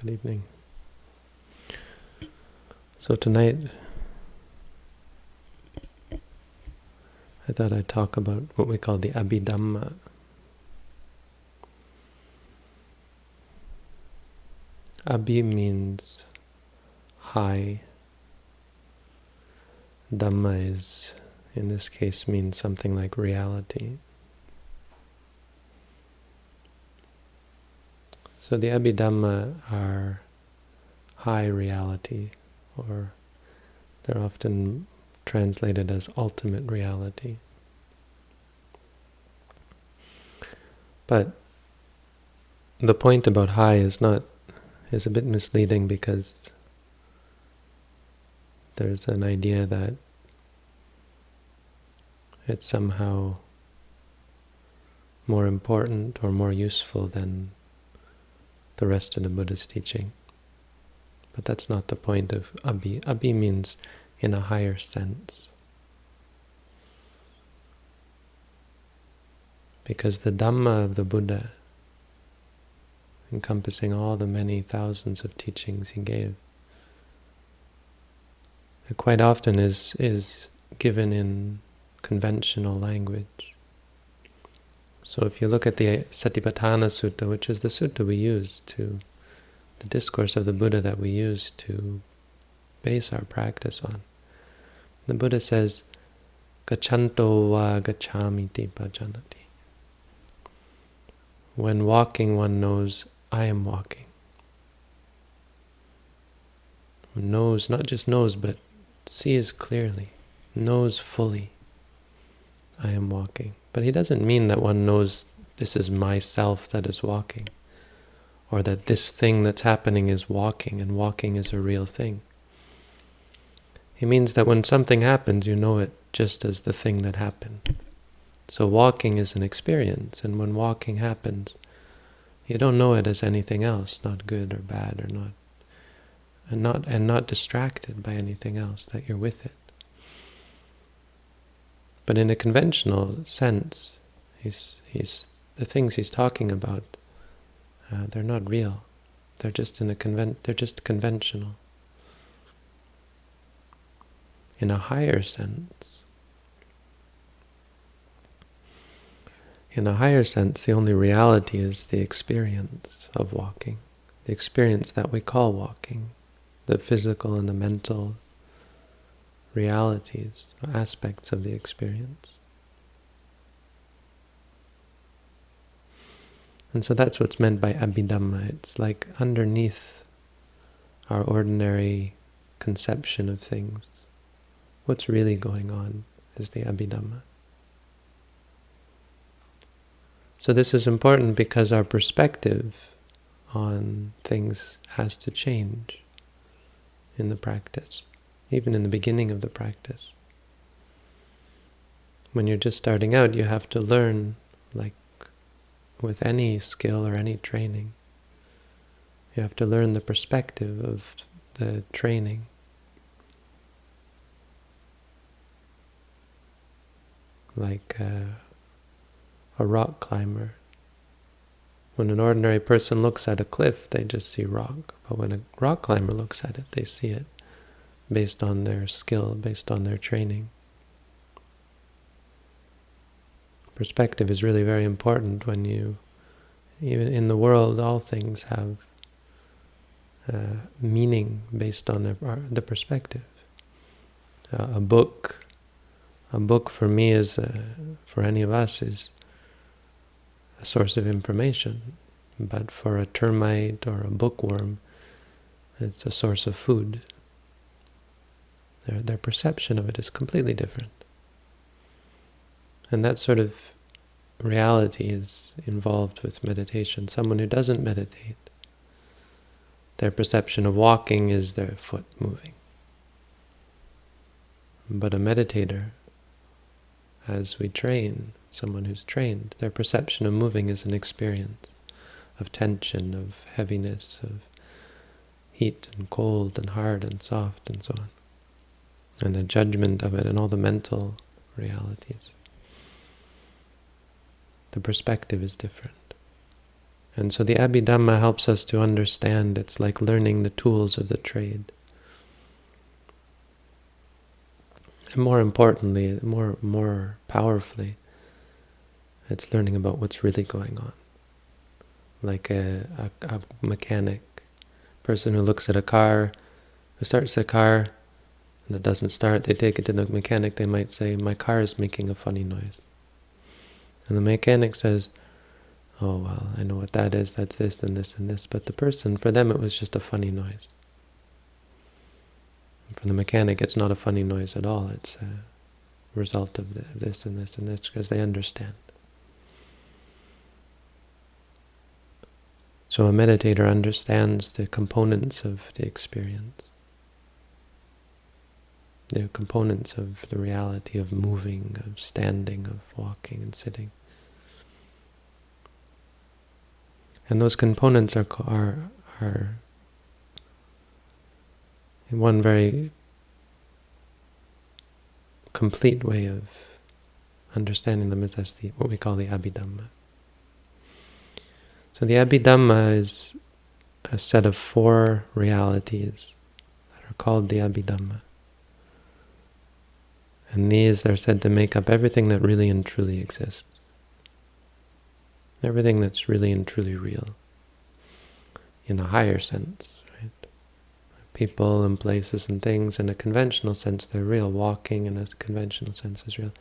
Good evening. So tonight, I thought I'd talk about what we call the Abhidhamma. Abhi means high. Dhamma is, in this case, means something like reality. So the Abhidhamma are high reality, or they're often translated as ultimate reality. But the point about high is not is a bit misleading because there's an idea that it's somehow more important or more useful than the rest of the Buddha's teaching. But that's not the point of abhi. Abhi means in a higher sense. Because the Dhamma of the Buddha, encompassing all the many thousands of teachings he gave, it quite often is, is given in conventional language. So if you look at the Satipatthana Sutta, which is the sutta we use to, the discourse of the Buddha that we use to base our practice on, the Buddha says, Gachanto va gachamiti pajanati. When walking, one knows, I am walking. Knows, not just knows, but sees clearly, knows fully, I am walking. But he doesn't mean that one knows this is myself that is walking, or that this thing that's happening is walking, and walking is a real thing. He means that when something happens, you know it just as the thing that happened. So walking is an experience, and when walking happens, you don't know it as anything else, not good or bad or not, and not and not distracted by anything else, that you're with it. But in a conventional sense, he's, he's, the things he's talking about, uh, they're not real. They're just in a convent. They're just conventional. In a higher sense, in a higher sense, the only reality is the experience of walking, the experience that we call walking, the physical and the mental realities, aspects of the experience. And so that's what's meant by abhidhamma. It's like underneath our ordinary conception of things. What's really going on is the abhidhamma. So this is important because our perspective on things has to change in the practice even in the beginning of the practice. When you're just starting out, you have to learn, like with any skill or any training, you have to learn the perspective of the training. Like uh, a rock climber. When an ordinary person looks at a cliff, they just see rock. But when a rock climber looks at it, they see it based on their skill, based on their training. Perspective is really very important when you, even in the world, all things have uh, meaning based on their, uh, the perspective. Uh, a book, a book for me is, uh, for any of us, is a source of information. But for a termite or a bookworm, it's a source of food. Their, their perception of it is completely different. And that sort of reality is involved with meditation. Someone who doesn't meditate, their perception of walking is their foot moving. But a meditator, as we train, someone who's trained, their perception of moving is an experience of tension, of heaviness, of heat and cold and hard and soft and so on and the judgment of it and all the mental realities. The perspective is different. And so the Abhidhamma helps us to understand. It's like learning the tools of the trade. And more importantly, more more powerfully, it's learning about what's really going on. Like a, a, a mechanic, person who looks at a car, who starts the car, and it doesn't start, they take it to the mechanic, they might say, my car is making a funny noise. And the mechanic says, oh, well, I know what that is, that's this and this and this. But the person, for them, it was just a funny noise. For the mechanic, it's not a funny noise at all. It's a result of this and this and this, because they understand. So a meditator understands the components of the experience, the components of the reality of moving, of standing, of walking and sitting. And those components are, are, are one very complete way of understanding them is as the, what we call the Abhidhamma. So the Abhidhamma is a set of four realities that are called the Abhidhamma. And these are said to make up everything that really and truly exists. Everything that's really and truly real. In a higher sense, right? People and places and things, in a conventional sense, they're real. Walking in a conventional sense is real.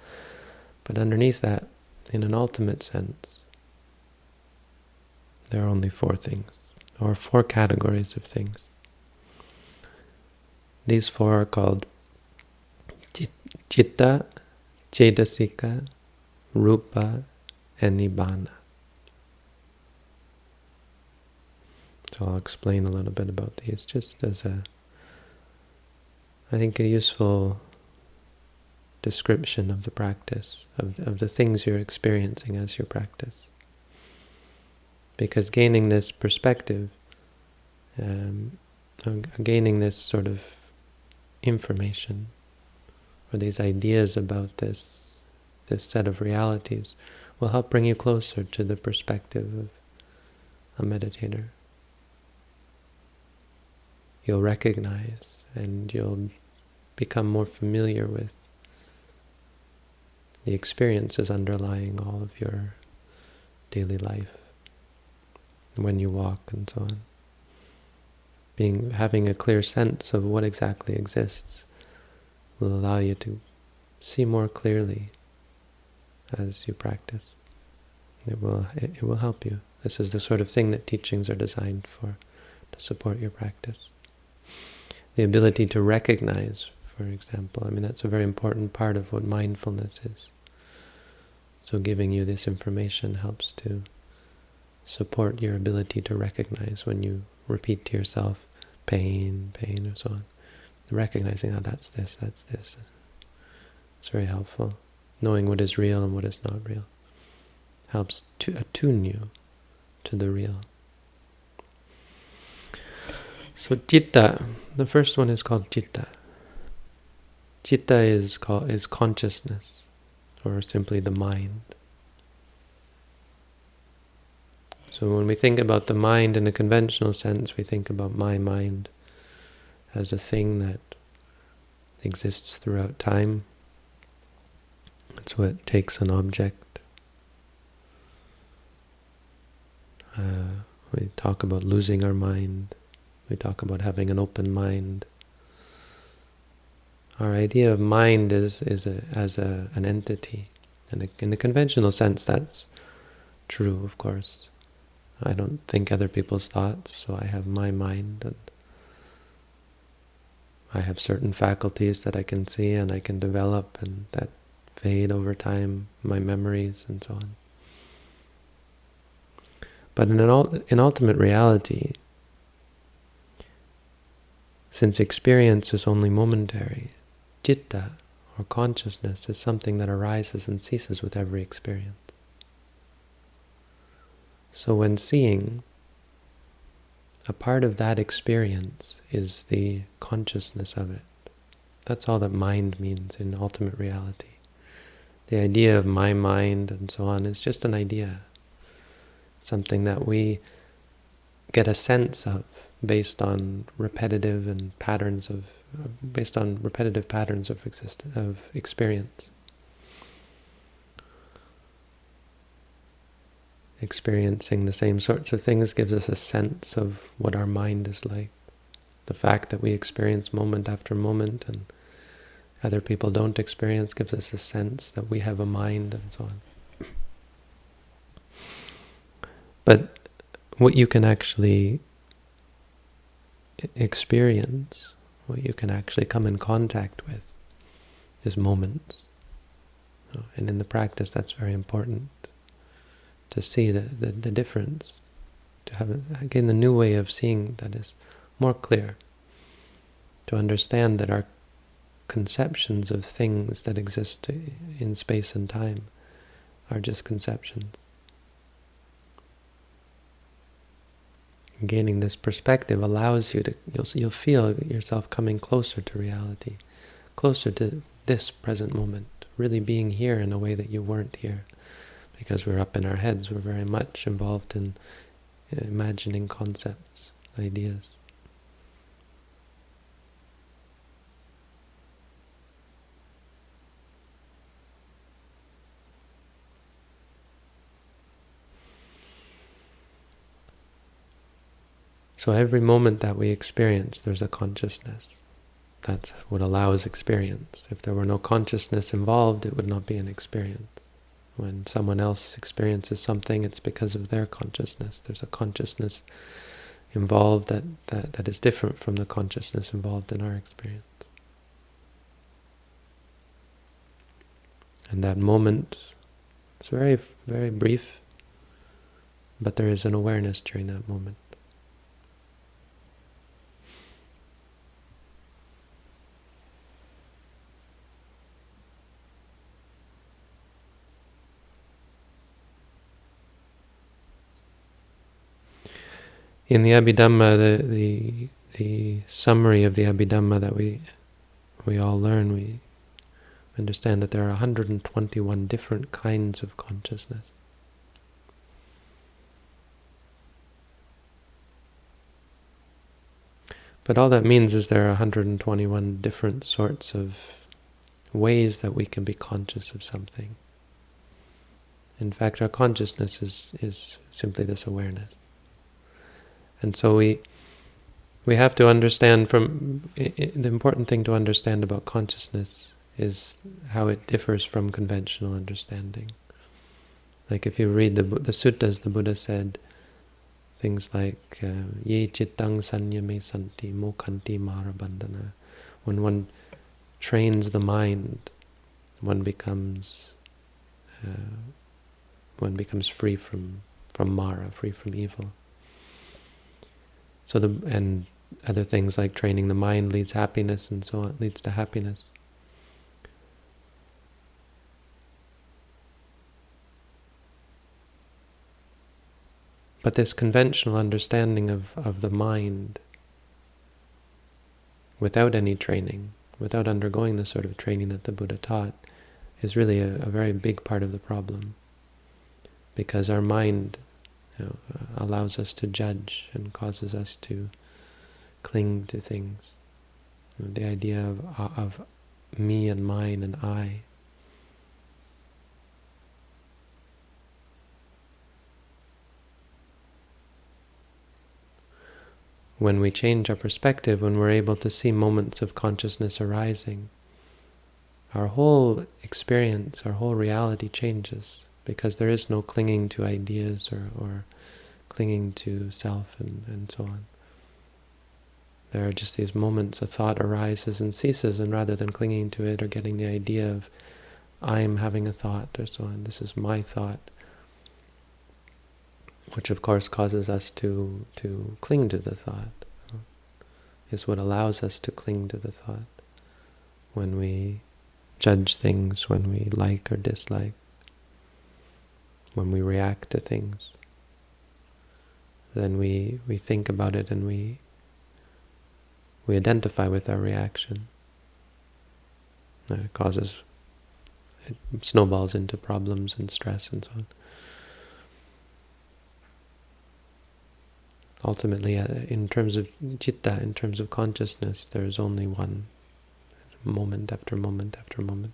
But underneath that, in an ultimate sense, there are only four things, or four categories of things. These four are called Chitta, Cetasika, Rupa, and Nibbana. So I'll explain a little bit about these just as a, I think, a useful description of the practice, of, of the things you're experiencing as you practice. Because gaining this perspective, um, gaining this sort of information, or these ideas about this this set of realities will help bring you closer to the perspective of a meditator. You'll recognize and you'll become more familiar with the experiences underlying all of your daily life when you walk and so on. Being having a clear sense of what exactly exists will allow you to see more clearly as you practice. It will it, will help you. This is the sort of thing that teachings are designed for, to support your practice. The ability to recognize, for example, I mean that's a very important part of what mindfulness is. So giving you this information helps to support your ability to recognize when you repeat to yourself pain, pain, and so on recognizing, oh, that's this, that's this. It's very helpful. Knowing what is real and what is not real helps to attune you to the real. So citta, the first one is called citta. Citta is called is consciousness, or simply the mind. So when we think about the mind in a conventional sense, we think about my mind as a thing that exists throughout time. It's what takes an object. Uh, we talk about losing our mind. We talk about having an open mind. Our idea of mind is is a, as a, an entity. And in a conventional sense, that's true, of course. I don't think other people's thoughts, so I have my mind, and I have certain faculties that I can see and I can develop and that fade over time, my memories and so on. But in, an, in ultimate reality, since experience is only momentary, citta, or consciousness, is something that arises and ceases with every experience. So when seeing, a part of that experience is the consciousness of it. That's all that mind means in ultimate reality. The idea of my mind and so on is just an idea, something that we get a sense of based on repetitive and patterns of based on repetitive patterns of exist of experience. Experiencing the same sorts of things gives us a sense of what our mind is like. The fact that we experience moment after moment and other people don't experience gives us a sense that we have a mind and so on. But what you can actually experience, what you can actually come in contact with, is moments. And in the practice, that's very important to see the, the, the difference, to have, again, the new way of seeing that is more clear, to understand that our conceptions of things that exist in space and time are just conceptions. Gaining this perspective allows you to, you'll, you'll feel yourself coming closer to reality, closer to this present moment, really being here in a way that you weren't here. Because we're up in our heads, we're very much involved in uh, imagining concepts, ideas. So every moment that we experience, there's a consciousness. That's what allows experience. If there were no consciousness involved, it would not be an experience. When someone else experiences something, it's because of their consciousness. There's a consciousness involved that, that, that is different from the consciousness involved in our experience. And that moment is very, very brief, but there is an awareness during that moment. In the Abhidhamma, the, the the summary of the Abhidhamma that we we all learn, we understand that there are 121 different kinds of consciousness. But all that means is there are 121 different sorts of ways that we can be conscious of something. In fact, our consciousness is, is simply this awareness. And so we we have to understand from the important thing to understand about consciousness is how it differs from conventional understanding. Like if you read the the suttas, the Buddha said things like uh, ye chittang sanyame santi mokhanti marabandhana. When one trains the mind, one becomes uh, one becomes free from from mara, free from evil. So the and other things like training the mind leads happiness and so on, leads to happiness. But this conventional understanding of, of the mind without any training, without undergoing the sort of training that the Buddha taught, is really a, a very big part of the problem. Because our mind you know, allows us to judge and causes us to cling to things. You know, the idea of, uh, of me and mine and I. When we change our perspective, when we're able to see moments of consciousness arising, our whole experience, our whole reality changes because there is no clinging to ideas or, or clinging to self and, and so on. There are just these moments a thought arises and ceases, and rather than clinging to it or getting the idea of I'm having a thought or so on, this is my thought, which of course causes us to, to cling to the thought, is what allows us to cling to the thought when we judge things, when we like or dislike when we react to things. Then we, we think about it and we, we identify with our reaction. it causes, it snowballs into problems and stress and so on. ultimately, uh, in terms of citta, in terms of consciousness, there is only one moment after moment after moment,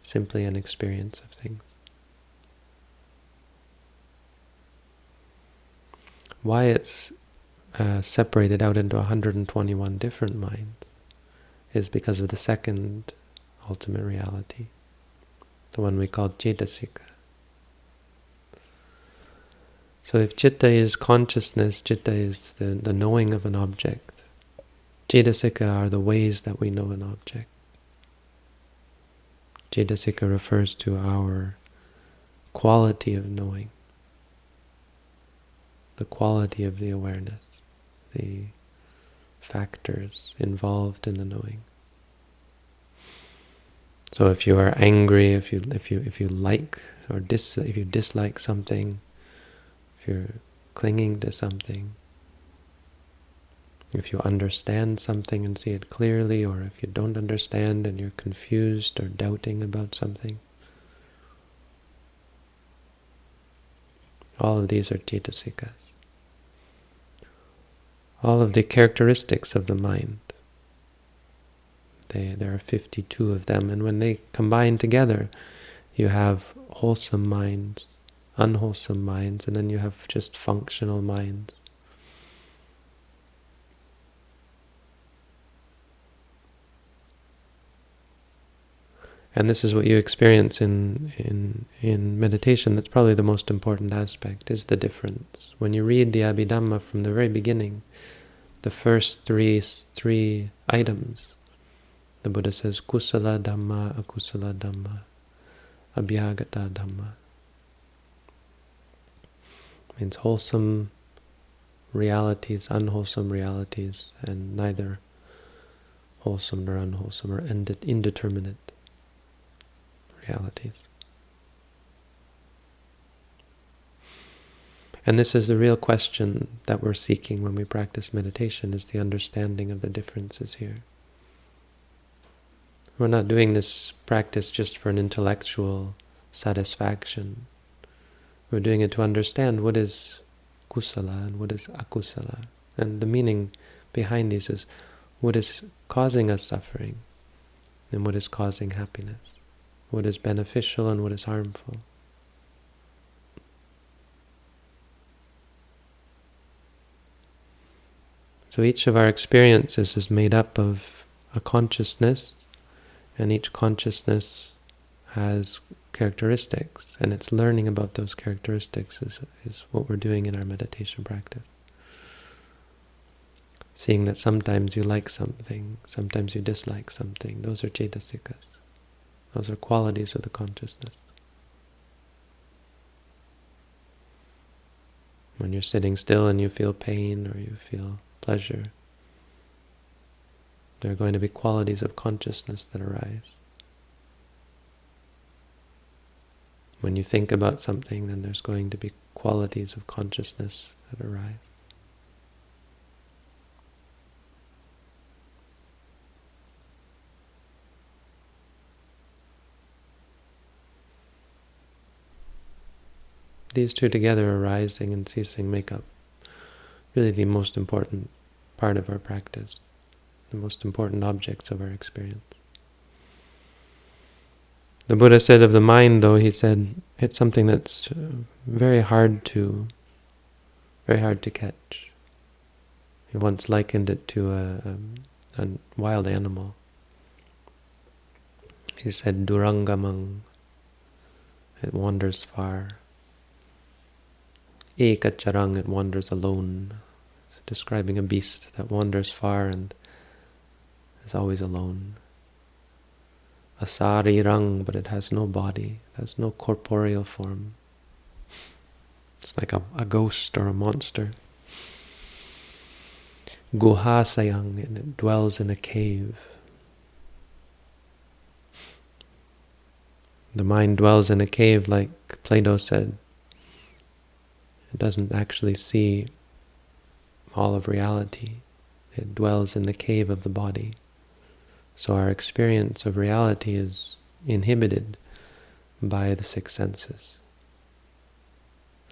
simply an experience of things. Why it's uh, separated out into 121 different minds is because of the second ultimate reality, the one we call cetasika. So if citta is consciousness, citta is the, the knowing of an object. Cetasika are the ways that we know an object. Cetasika refers to our quality of knowing, the quality of the awareness, the factors involved in the knowing. So if you are angry, if you if you if you like or dis if you dislike something, if you're clinging to something, if you understand something and see it clearly, or if you don't understand and you're confused or doubting about something, all of these are cetasikas. All of the characteristics of the mind. They, there are 52 of them, and when they combine together, you have wholesome minds, unwholesome minds, and then you have just functional minds. And this is what you experience in, in, in meditation. That's probably the most important aspect, is the difference. When you read the Abhidhamma from the very beginning, the first three, three items, the Buddha says, Kusala Dhamma, Akusala Dhamma, Abyakata Dhamma means wholesome realities, unwholesome realities, and neither wholesome nor unwholesome or indeterminate realities. And this is the real question that we're seeking when we practice meditation, is the understanding of the differences here. We're not doing this practice just for an intellectual satisfaction. We're doing it to understand what is kusala and what is akusala. And the meaning behind these is what is causing us suffering and what is causing happiness, what is beneficial and what is harmful. So each of our experiences is made up of a consciousness, and each consciousness has characteristics, and it's learning about those characteristics is, is what we're doing in our meditation practice. Seeing that sometimes you like something, sometimes you dislike something, those are cetasikas. Those are qualities of the consciousness. When you're sitting still and you feel pain or you feel pleasure, there are going to be qualities of consciousness that arise. When you think about something, then there's going to be qualities of consciousness that arise. These two together, arising and ceasing, make up really the most important part of our practice, the most important objects of our experience. The Buddha said of the mind, though, he said it's something that's uh, very hard to, very hard to catch. He once likened it to a, a, a wild animal. He said, Durangamang, it wanders far. Ekacharang, it wanders alone. It's describing a beast that wanders far and is always alone Asarirang, but it has no body, it has no corporeal form. It's like a, a ghost or a monster. Guhasayang, and it dwells in a cave. The mind dwells in a cave, like Plato said. It doesn't actually see all of reality. It dwells in the cave of the body. So our experience of reality is inhibited by the six senses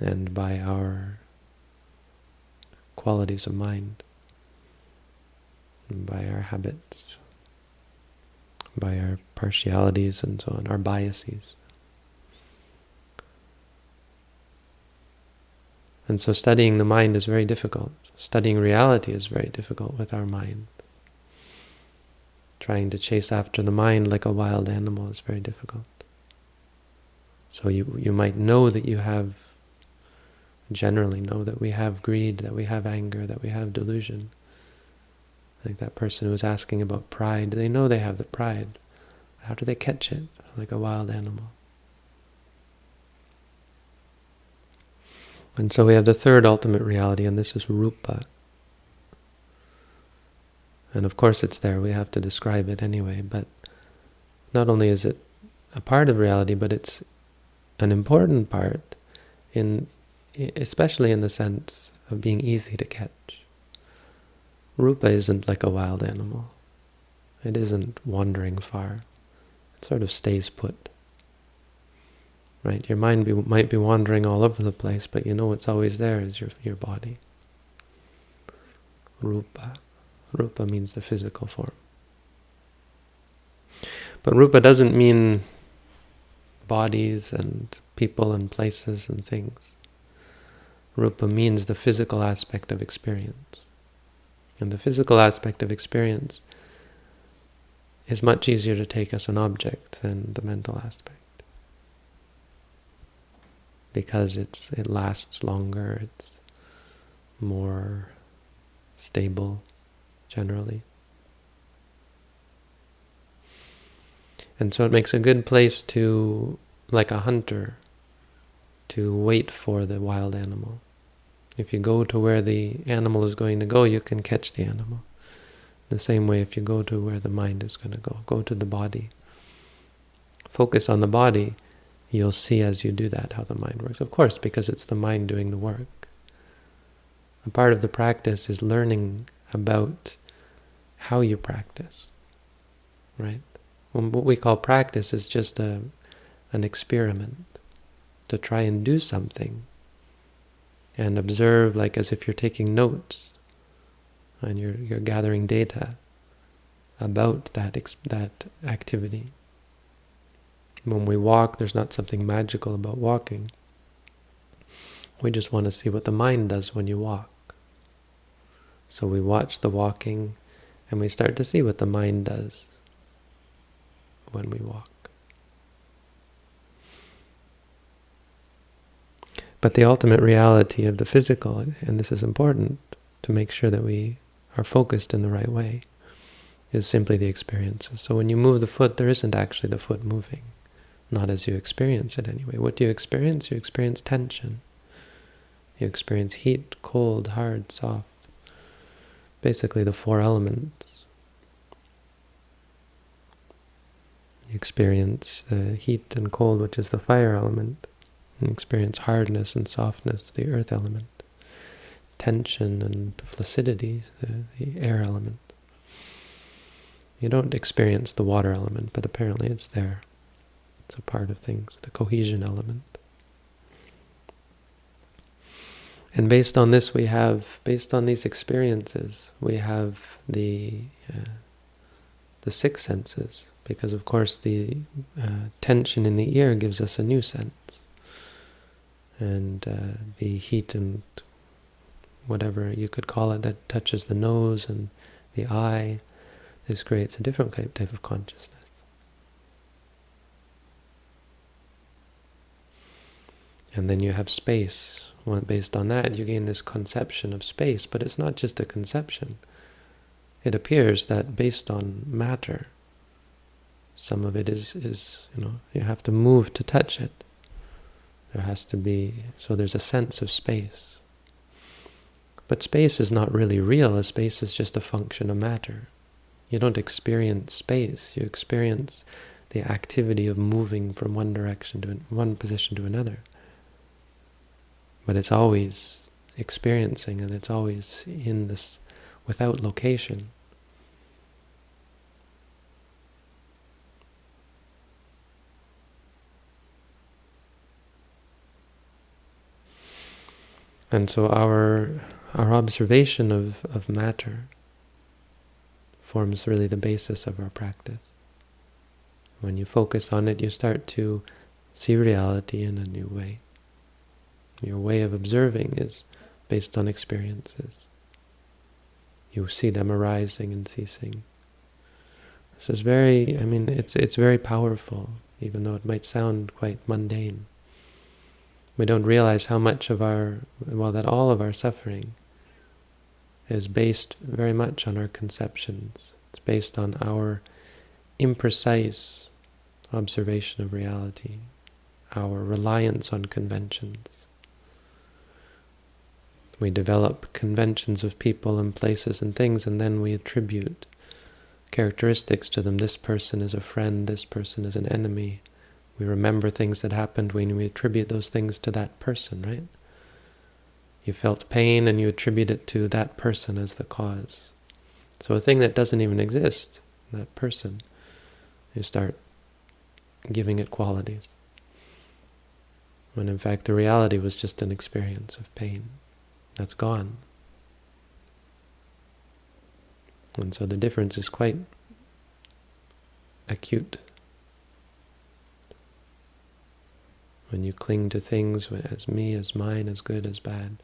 and by our qualities of mind, by our habits, by our partialities and so on, our biases. And so studying the mind is very difficult. Studying reality is very difficult with our mind. Trying to chase after the mind like a wild animal is very difficult. So you, you might know that you have, generally know that we have greed, that we have anger, that we have delusion. Like that person who was asking about pride, they know they have the pride. How do they catch it like a wild animal? And so we have the third ultimate reality, and this is rupa. And of course it's there, we have to describe it anyway, but not only is it a part of reality, but it's an important part, in especially in the sense of being easy to catch. Rupa isn't like a wild animal. It isn't wandering far. It sort of stays put. Right? Your mind be, might be wandering all over the place, but you know what's always there is your, your body. Rupa. Rupa means the physical form. But rupa doesn't mean bodies and people and places and things. Rupa means the physical aspect of experience. And the physical aspect of experience is much easier to take as an object than the mental aspect. Because it's it lasts longer, it's more stable generally. And so it makes a good place to, like a hunter, to wait for the wild animal. If you go to where the animal is going to go, you can catch the animal. The same way if you go to where the mind is going to go, go to the body. Focus on the body, you'll see as you do that how the mind works. Of course, because it's the mind doing the work. A part of the practice is learning about how you practice, right? what we call practice is just a, an experiment to try and do something and observe like as if you're taking notes and you're, you're gathering data about that, that activity. When we walk, there's not something magical about walking. We just want to see what the mind does when you walk. So we watch the walking and we start to see what the mind does when we walk. But the ultimate reality of the physical, and this is important to make sure that we are focused in the right way, is simply the experiences. So when you move the foot, there isn't actually the foot moving, not as you experience it anyway. What do you experience? You experience tension. You experience heat, cold, hard, soft. Basically the four elements. You experience the heat and cold, which is the fire element. You experience hardness and softness, the earth element. Tension and flaccidity, the, the air element. You don't experience the water element, but apparently it's there. It's a part of things, the cohesion element. And based on this, we have, based on these experiences, we have the uh, the six senses, because of course the uh, tension in the ear gives us a new sense. And uh, the heat and whatever you could call it that touches the nose and the eye, this creates a different type of consciousness. And then you have space. Well, based on that, you gain this conception of space, but it's not just a conception. It appears that based on matter, some of it is, is, you know, you have to move to touch it. There has to be, so there's a sense of space. But space is not really real, a space is just a function of matter. You don't experience space, you experience the activity of moving from one direction to one position to another. But it's always experiencing and it's always in this without location. And so our our observation of, of matter forms really the basis of our practice. When you focus on it, you start to see reality in a new way. Your way of observing is based on experiences. You see them arising and ceasing. This is very, I mean, it's, it's very powerful, even though it might sound quite mundane. We don't realize how much of our, well, that all of our suffering is based very much on our conceptions. It's based on our imprecise observation of reality, our reliance on conventions. We develop conventions of people and places and things, and then we attribute characteristics to them. This person is a friend, this person is an enemy. We remember things that happened when we attribute those things to that person, right? You felt pain and you attribute it to that person as the cause. So a thing that doesn't even exist, that person, you start giving it qualities. When in fact the reality was just an experience of pain. That's gone. And so the difference is quite acute. When you cling to things as me, as mine, as good, as bad.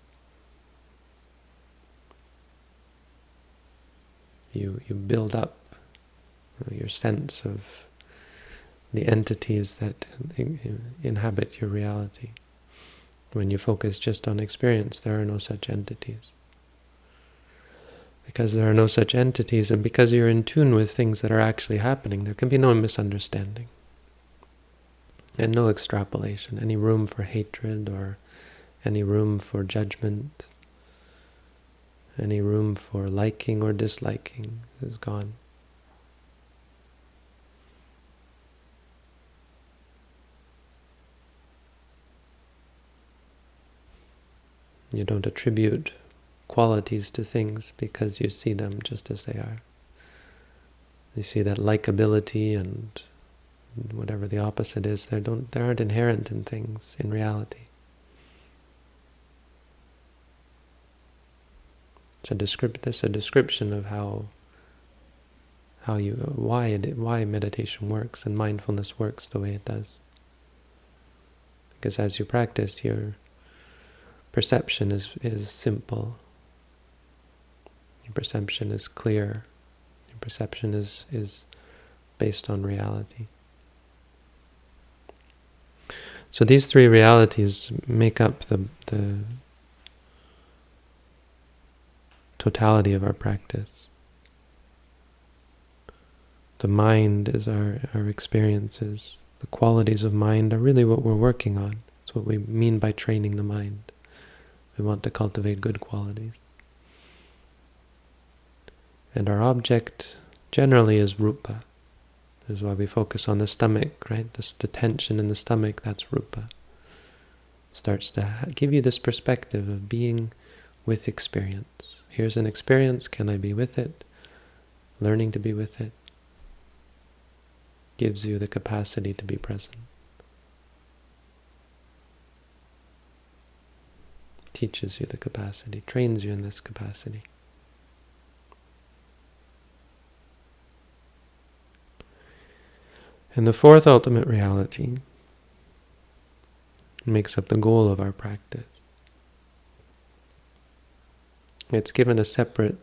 You, you build up your sense of the entities that inhabit your reality. When you focus just on experience, there are no such entities. Because there are no such entities, and because you're in tune with things that are actually happening, there can be no misunderstanding. And no extrapolation, any room for hatred or any room for judgment, any room for liking or disliking is gone. You don't attribute qualities to things because you see them just as they are. You see that likability and whatever the opposite is, they don't they aren't inherent in things in reality. It's a descript a description of how how you why it why meditation works and mindfulness works the way it does. Because as you practice, you're perception is, is simple. Your perception is clear. Your perception is, is based on reality. So these three realities make up the, the totality of our practice. The mind is our, our experiences. The qualities of mind are really what we're working on. It's what we mean by training the mind. We want to cultivate good qualities. And our object generally is rupa. This is why we focus on the stomach, right? This, the tension in the stomach, that's rupa. Starts to give you this perspective of being with experience. Here's an experience, can I be with it? Learning to be with it gives you the capacity to be present. Teaches you the capacity, trains you in this capacity. And the fourth ultimate reality makes up the goal of our practice. It's given a separate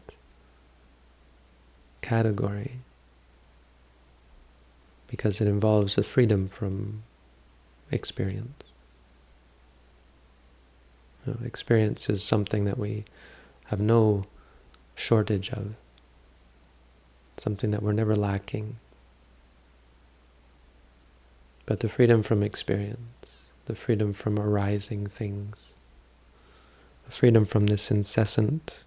category because it involves the freedom from experience. Know, experience is something that we have no shortage of, something that we're never lacking. But the freedom from experience, the freedom from arising things, the freedom from this incessant,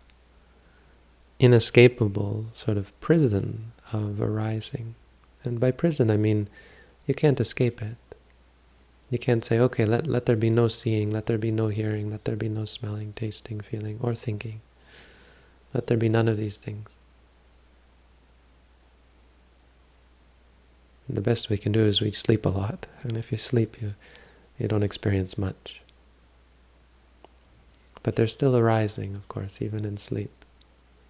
inescapable sort of prison of arising. And by prison I mean you can't escape it. You can't say, okay, let, let there be no seeing, let there be no hearing, let there be no smelling, tasting, feeling, or thinking. Let there be none of these things. And the best we can do is we sleep a lot. And if you sleep, you, you don't experience much. But they're still arising, of course, even in sleep.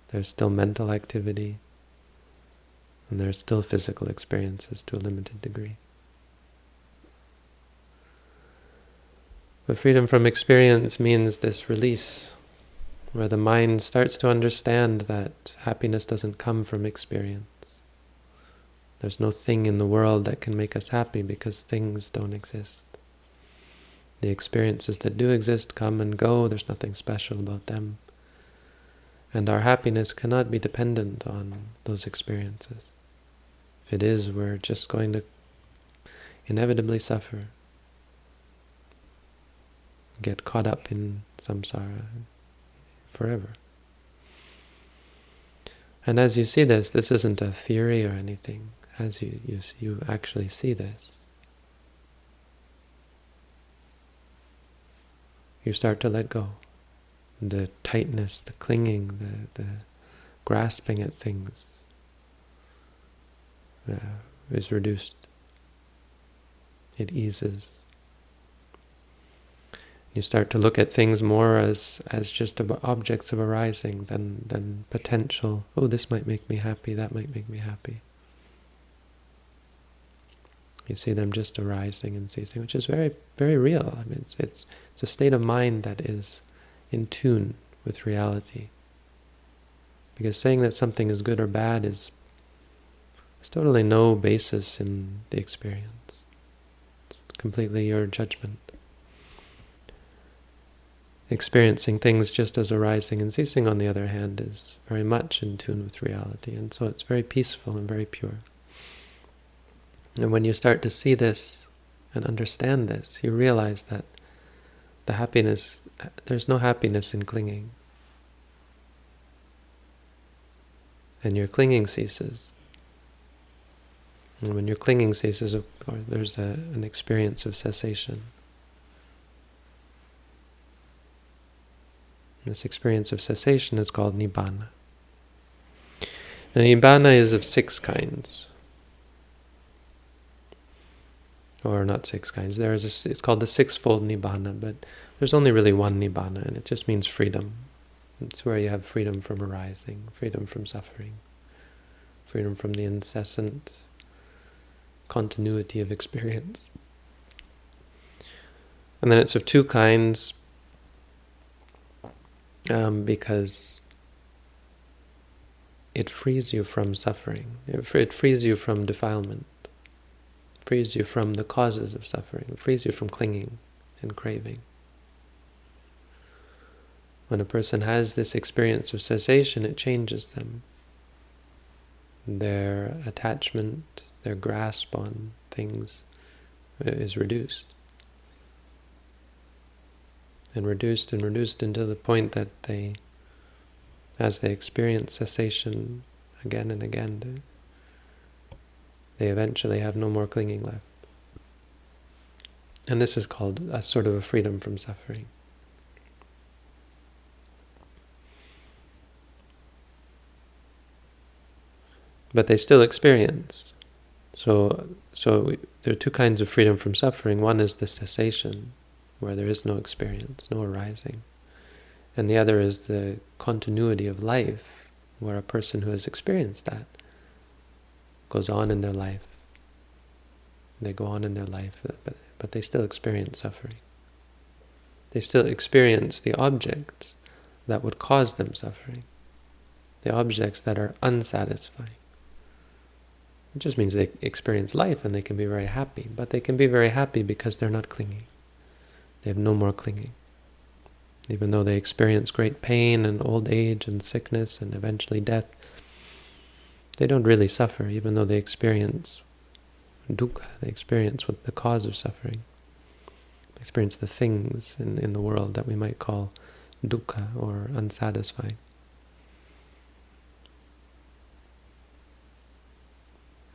There's still mental activity, and there are still physical experiences to a limited degree. But freedom from experience means this release, where the mind starts to understand that happiness doesn't come from experience. There's no thing in the world that can make us happy because things don't exist. The experiences that do exist come and go, there's nothing special about them. And our happiness cannot be dependent on those experiences. If it is, we're just going to inevitably suffer, get caught up in samsara forever. And as you see this, this isn't a theory or anything. As you, you, you actually see this, you start to let go. The tightness, the clinging, the, the grasping at things uh, is reduced. It eases. You start to look at things more as as just objects of arising than than potential. Oh, this might make me happy. That might make me happy. You see them just arising and ceasing, which is very very real. I mean, it's it's it's a state of mind that is in tune with reality. Because saying that something is good or bad is there's totally no basis in the experience. It's completely your judgment. Experiencing things just as arising and ceasing, on the other hand, is very much in tune with reality, and so it's very peaceful and very pure. And when you start to see this and understand this, you realize that the happiness, there's no happiness in clinging. And your clinging ceases. And when your clinging ceases, of course, there's a, an experience of cessation. This experience of cessation is called Nibbana. Now, Nibbana is of six kinds. Or not six kinds. There is a, it's called the sixfold Nibbana, but there's only really one Nibbana, and it just means freedom. It's where you have freedom from arising, freedom from suffering, freedom from the incessant continuity of experience. And then it's of two kinds, um, because it frees you from suffering. It, it frees you from defilement. It frees you from the causes of suffering. It frees you from clinging and craving. When a person has this experience of cessation, it changes them. Their attachment, their grasp on things is reduced and reduced and reduced into the point that they, as they experience cessation again and again, they, they eventually have no more clinging left. And this is called a sort of a freedom from suffering. But they still experience. So, so there are two kinds of freedom from suffering. One is the cessation, where there is no experience, no arising. And the other is the continuity of life, where a person who has experienced that goes on in their life. They go on in their life, but, but they still experience suffering. They still experience the objects that would cause them suffering, the objects that are unsatisfying. It just means they experience life and they can be very happy, but they can be very happy because they're not clinging. They have no more clinging. Even though they experience great pain and old age and sickness and eventually death, they don't really suffer, even though they experience dukkha, they experience what the cause of suffering. They experience the things in, in the world that we might call dukkha or unsatisfying.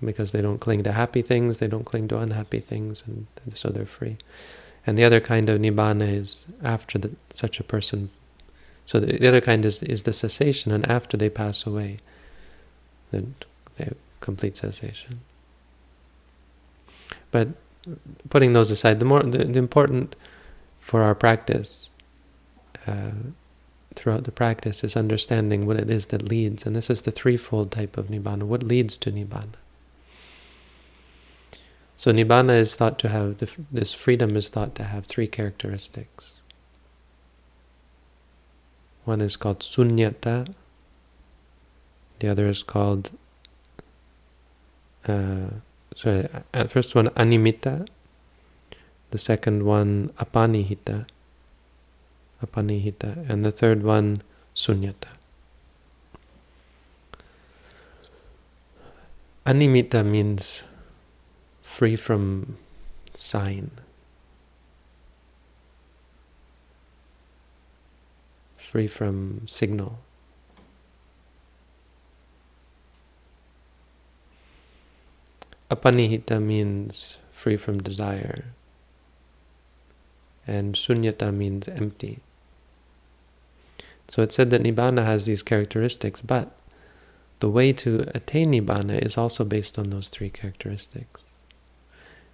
Because they don't cling to happy things, they don't cling to unhappy things, and so they're free. And the other kind of nibbana is after the, such a person. So the, the, other kind is, is the cessation, and after they pass away, then they complete cessation. But putting those aside, the more the, the important for our practice uh, throughout the practice is understanding what it is that leads. And this is the threefold type of Nibbana. What leads to Nibbana? So Nibbana is thought to have, this freedom is thought to have three characteristics. One is called sunyata, the other is called, uh, sorry, first one animita, the second one apanihita, apanihita, and the third one sunyata. Animita means free from sign, free from signal. Apanihita means free from desire, and sunyata means empty. So it said that Nibbana has these characteristics, but the way to attain Nibbana is also based on those three characteristics.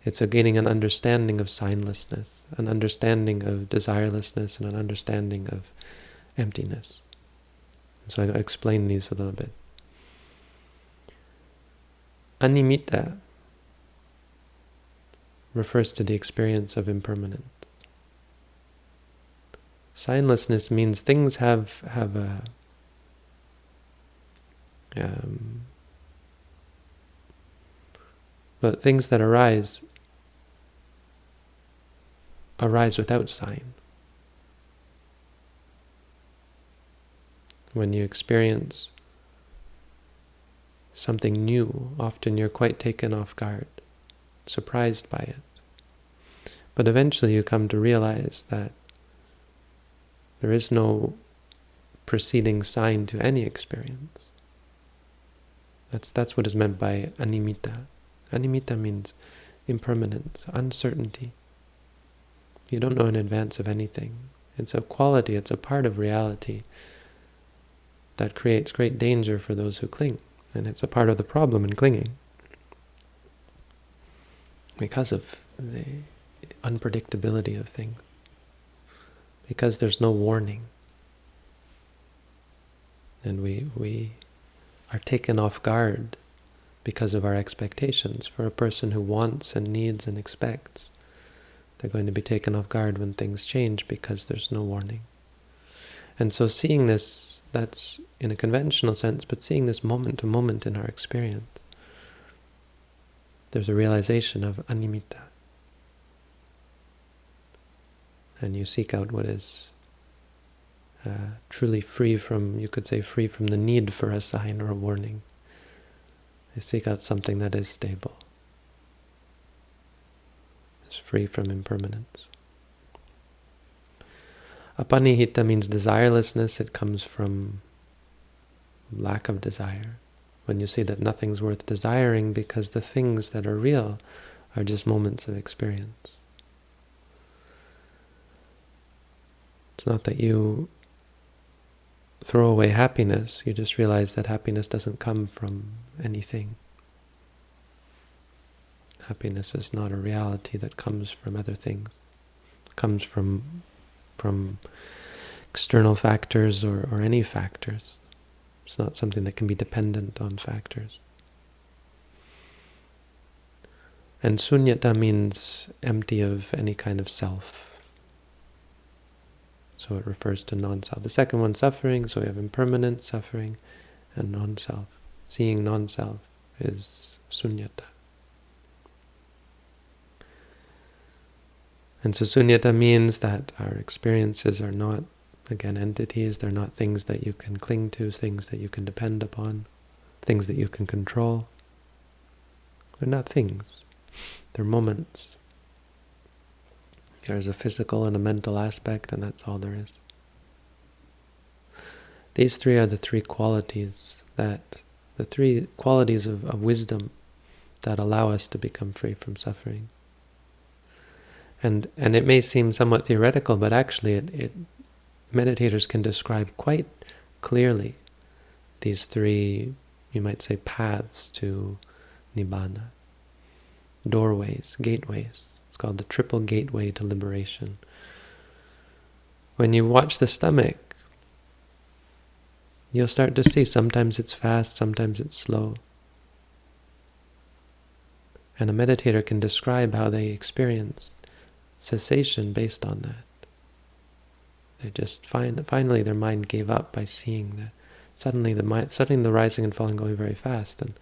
It's a gaining an understanding of signlessness, an understanding of desirelessness, and an understanding of emptiness. So I explain these a little bit. Animita refers to the experience of impermanence. Signlessness means things have have a um, but things that arise arise without sign. When you experience something new, often you're quite taken off guard, surprised by it. But eventually you come to realize that there is no preceding sign to any experience. That's, that's what is meant by animita. Animita means impermanence, uncertainty. You don't know in advance of anything. It's a quality, it's a part of reality that creates great danger for those who cling. And it's a part of the problem in clinging. Because of the unpredictability of things because there's no warning. And we, we are taken off guard because of our expectations. For a person who wants and needs and expects, they're going to be taken off guard when things change because there's no warning. And so seeing this, that's in a conventional sense, but seeing this moment to moment in our experience, there's a realization of animita. and you seek out what is uh, truly free from, you could say, free from the need for a sign or a warning. You seek out something that is stable, is free from impermanence. Apanihita means desirelessness. It comes from lack of desire. When you see that nothing's worth desiring because the things that are real are just moments of experience. It's not that you throw away happiness, you just realize that happiness doesn't come from anything. Happiness is not a reality that comes from other things. It comes from from external factors or, or any factors. It's not something that can be dependent on factors. And sunyata means empty of any kind of self. So it refers to non-self. The second one, suffering. So we have impermanent suffering and non-self. Seeing non-self is sunyata. And so sunyata means that our experiences are not, again, entities. They're not things that you can cling to, things that you can depend upon, things that you can control. They're not things. They're moments. There's a physical and a mental aspect, and that's all there is. These three are the three qualities that, the three qualities of, of wisdom that allow us to become free from suffering. And and it may seem somewhat theoretical, but actually it, it meditators can describe quite clearly these three, you might say, paths to Nibbana, doorways, gateways. It's called the triple gateway to liberation. when you watch the stomach, you'll start to see sometimes it's fast, sometimes it's slow. And a meditator can describe how they experienced cessation based on that. They just find finally their mind gave up by seeing that suddenly the mind, suddenly the rising and falling going very fast, and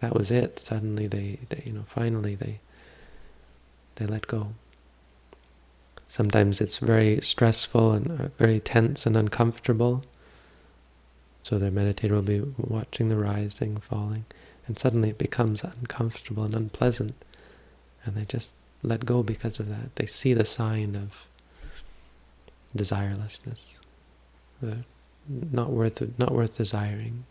that was it. Suddenly they, they you know, finally they they let go. Sometimes it's very stressful and uh, very tense and uncomfortable. So the meditator will be watching the rising, falling, and suddenly it becomes uncomfortable and unpleasant, and they just let go because of that. They see the sign of desirelessness, not worth not worth desiring.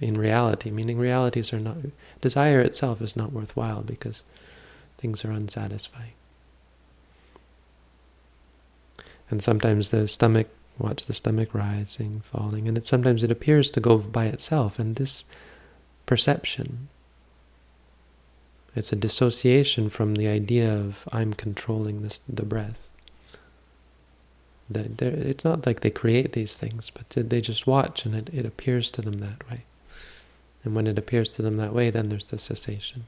In reality, meaning realities are not desire itself is not worthwhile because things are unsatisfying. And sometimes the stomach, watch the stomach rising, falling, and it sometimes it appears to go by itself. And this perception, it's a dissociation from the idea of I'm controlling this the breath. That it's not like they create these things, but they just watch and it, it appears to them that way. And when it appears to them that way, then there's the cessation.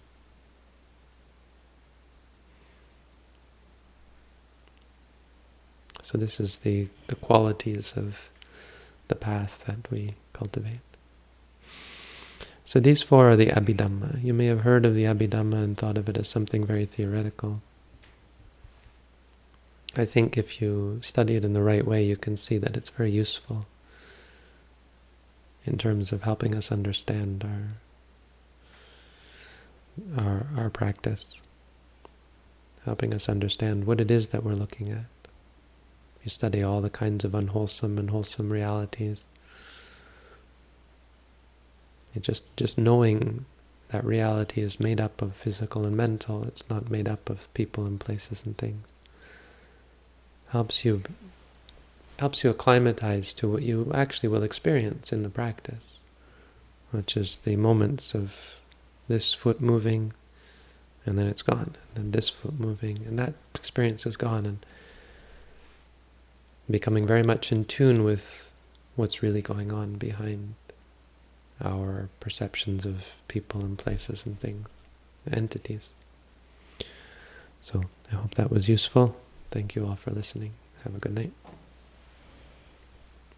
So this is the, the qualities of the path that we cultivate. So these four are the Abhidhamma. You may have heard of the Abhidhamma and thought of it as something very theoretical. I think if you study it in the right way, you can see that it's very useful in terms of helping us understand our, our, our practice, helping us understand what it is that we're looking at. You study all the kinds of unwholesome and wholesome realities. It just just knowing that reality is made up of physical and mental. It's not made up of people and places and things. Helps you helps you acclimatize to what you actually will experience in the practice, which is the moments of this foot moving, and then it's gone, and then this foot moving, and that experience is gone, and becoming very much in tune with what's really going on behind our perceptions of people and places and things, entities. So I hope that was useful. Thank you all for listening. Have a good night.